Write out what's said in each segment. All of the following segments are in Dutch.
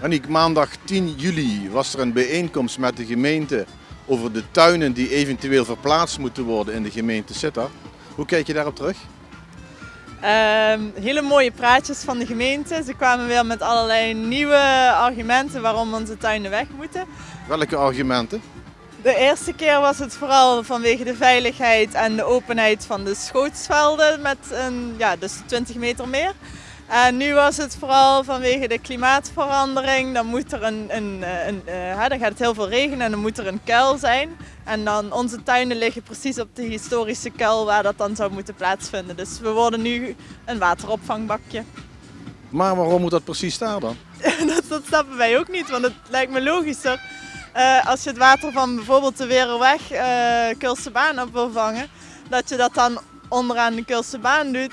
Aniek, maandag 10 juli was er een bijeenkomst met de gemeente over de tuinen die eventueel verplaatst moeten worden in de gemeente Sittard. Hoe kijk je daarop terug? Ehm, hele mooie praatjes van de gemeente. Ze kwamen weer met allerlei nieuwe argumenten waarom onze tuinen weg moeten. Welke argumenten? De eerste keer was het vooral vanwege de veiligheid en de openheid van de schootsvelden met een, ja, dus 20 meter meer. En nu was het vooral vanwege de klimaatverandering. Dan, moet er een, een, een, een uh, dan gaat het heel veel regenen en dan moet er een kuil zijn. En dan onze tuinen liggen precies op de historische kuil waar dat dan zou moeten plaatsvinden. Dus we worden nu een wateropvangbakje. Maar waarom moet dat precies daar dan? dat, dat snappen wij ook niet, want het lijkt me logischer. Uh, als je het water van bijvoorbeeld de Weerweg, uh, Kulse baan op wil vangen, dat je dat dan onderaan de Kulse baan doet.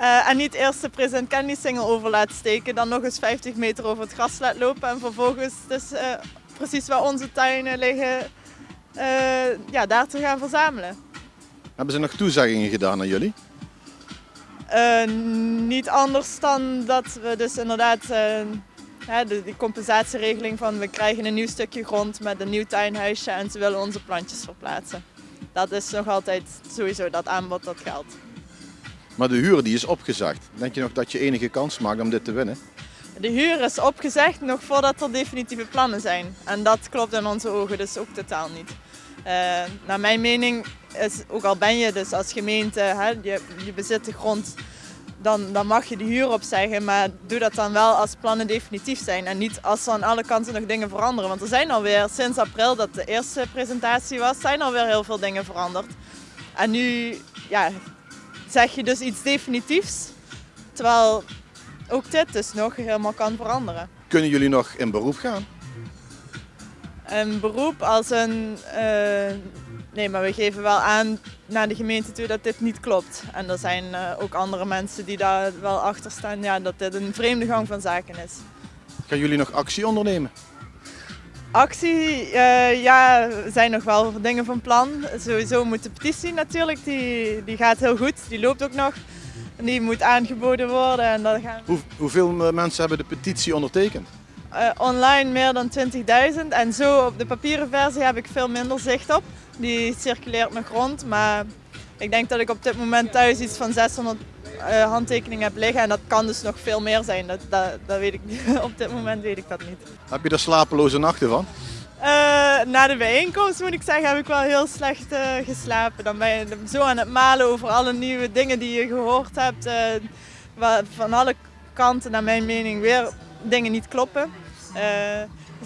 Uh, en niet eerst de present candy single over laat steken, dan nog eens 50 meter over het gras laat lopen en vervolgens dus uh, precies waar onze tuinen liggen, uh, ja, daar te gaan verzamelen. Hebben ze nog toezeggingen gedaan aan jullie? niet anders dan dat we dus inderdaad hè, de, die compensatieregeling van we krijgen een nieuw stukje grond met een nieuw tuinhuisje en ze willen onze plantjes verplaatsen. Dat is nog altijd sowieso dat aanbod dat geldt. Maar de huur die is opgezegd. Denk je nog dat je enige kans maakt om dit te winnen? De huur is opgezegd nog voordat er definitieve plannen zijn. En dat klopt in onze ogen dus ook totaal niet. Uh, naar mijn mening is, ook al ben je dus als gemeente, hè, je, je bezit de grond, dan, dan mag je de huur opzeggen. Maar doe dat dan wel als plannen definitief zijn. En niet als er aan alle kanten nog dingen veranderen. Want er zijn alweer sinds april dat de eerste presentatie was, zijn alweer heel veel dingen veranderd. En nu ja, zeg je dus iets definitiefs. Terwijl ook dit dus nog helemaal kan veranderen. Kunnen jullie nog in beroep gaan? Een beroep als een... Uh, nee, maar we geven wel aan naar de gemeente toe dat dit niet klopt. En er zijn uh, ook andere mensen die daar wel achter staan ja, dat dit een vreemde gang van zaken is. Gaan jullie nog actie ondernemen? Actie, uh, ja, er zijn nog wel dingen van plan. Sowieso moet de petitie natuurlijk, die, die gaat heel goed, die loopt ook nog. En die moet aangeboden worden. En dan gaan... Hoe, hoeveel mensen hebben de petitie ondertekend? Uh, online meer dan 20.000 en zo op de papieren versie heb ik veel minder zicht op. Die circuleert nog rond, maar ik denk dat ik op dit moment thuis iets van 600 uh, handtekeningen heb liggen en dat kan dus nog veel meer zijn. Dat, dat, dat weet ik niet. op dit moment weet ik dat niet. Heb je er slapeloze nachten van? Uh, na de bijeenkomst moet ik zeggen heb ik wel heel slecht uh, geslapen. Dan ben je zo aan het malen over alle nieuwe dingen die je gehoord hebt. van alle kanten naar mijn mening weer dingen niet kloppen.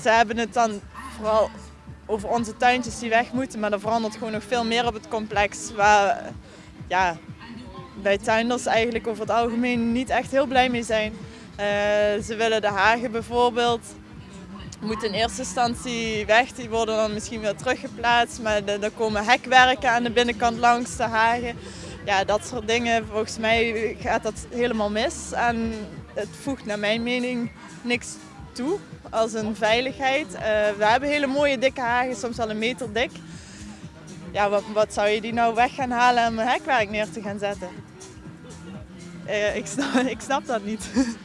ze hebben het dan vooral over onze tuintjes die weg moeten, maar er verandert gewoon nog veel meer op het complex. Waar, ja, wij tuinders eigenlijk over het algemeen niet echt heel blij mee zijn. Uh, ze willen de hagen bijvoorbeeld, moeten in eerste instantie weg, die worden dan misschien weer teruggeplaatst, maar er komen hekwerken aan de binnenkant langs de hagen. Ja, dat soort dingen, volgens mij gaat dat helemaal mis en het voegt naar mijn mening niks toe als een veiligheid. Uh, we hebben hele mooie dikke hagen, soms wel een meter dik. Ja, wat, wat zou je die nou weg gaan halen om een hekwerk neer te gaan zetten? Uh, ik, snap, ik snap dat niet.